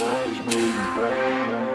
Boys, baby, baby.